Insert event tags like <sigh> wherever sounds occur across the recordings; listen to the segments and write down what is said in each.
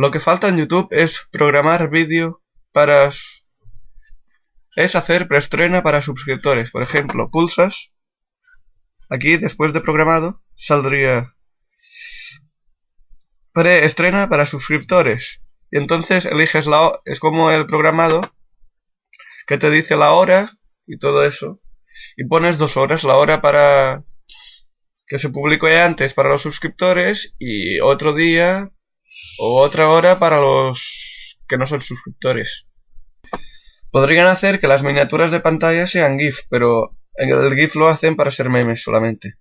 Lo que falta en YouTube es programar vídeo para... Es hacer preestrena para suscriptores. Por ejemplo, pulsas. Aquí, después de programado, saldría... Preestrena para suscriptores. Y entonces eliges la... Es como el programado que te dice la hora y todo eso. Y pones dos horas, la hora para que se publicó antes para los suscriptores y otro día otra hora para los que no son suscriptores. Podrían hacer que las miniaturas de pantalla sean GIF, pero el GIF lo hacen para ser memes solamente.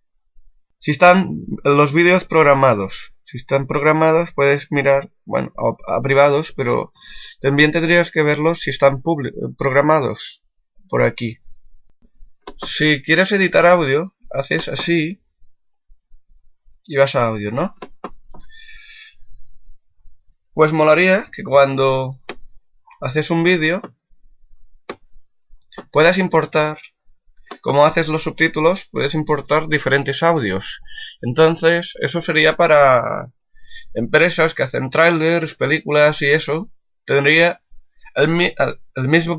Si están los vídeos programados, si están programados puedes mirar, bueno, a, privados, pero también tendrías que verlos si están programados por aquí. Si quieres editar audio, haces así y vas a audio, ¿no? Pues molaría que cuando haces un vídeo puedas importar, como haces los subtítulos, puedes importar diferentes audios. Entonces, eso sería para empresas que hacen trailers, películas y eso. Tendría el, el mismo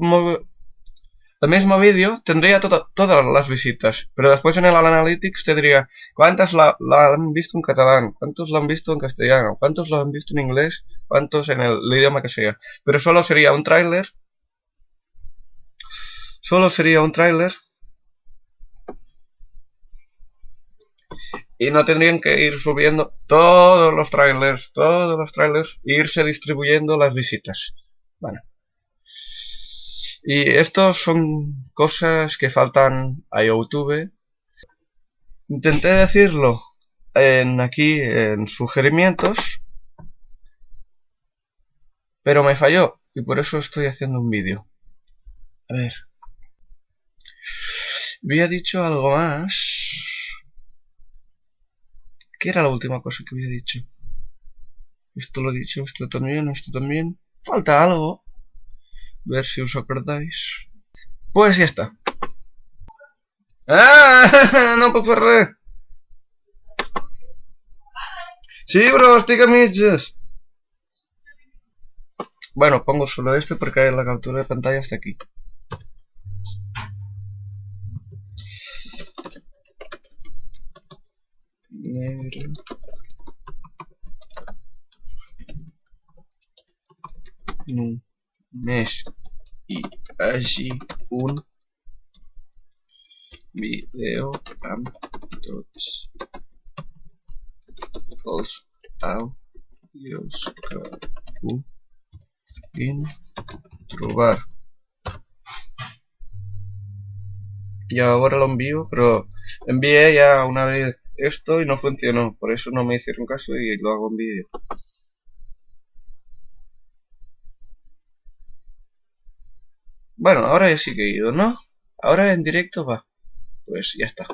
el mismo vídeo tendría todas las visitas, pero después en el Analytics te diría cuántas la, han visto en catalán, cuántos lo han visto en castellano, cuántos lo han visto en inglés, cuántos en el, idioma que sea. Pero solo sería un tráiler. Solo sería un tráiler. Y no tendrían que ir subiendo todos los trailers, todos los trailers, e irse distribuyendo las visitas. Bueno. Y estos son cosas que faltan a YouTube. Intenté decirlo en aquí en sugerimientos, pero me falló y por eso estoy haciendo un vídeo. A ver. Había dicho algo más. ¿Qué era la última cosa que había dicho? Esto lo he dicho, esto también, esto también. Falta algo ver si os acordáis. Pues ya está. ¡Ah! <laughs> No puedo ferrer! Sí, bro, estic a mitges. Bueno, pongo solo este porque la captura de pantalla está aquí. No. Mes y allí un video amb tots els àudios que puguin trobar. Y ahora lo envío, pero envié ya una vez esto y no funcionó, por eso no me hicieron caso y lo hago en vídeo. Bueno, ahora ya sí que he ido, ¿no? Ahora en directo va. Pues ya está.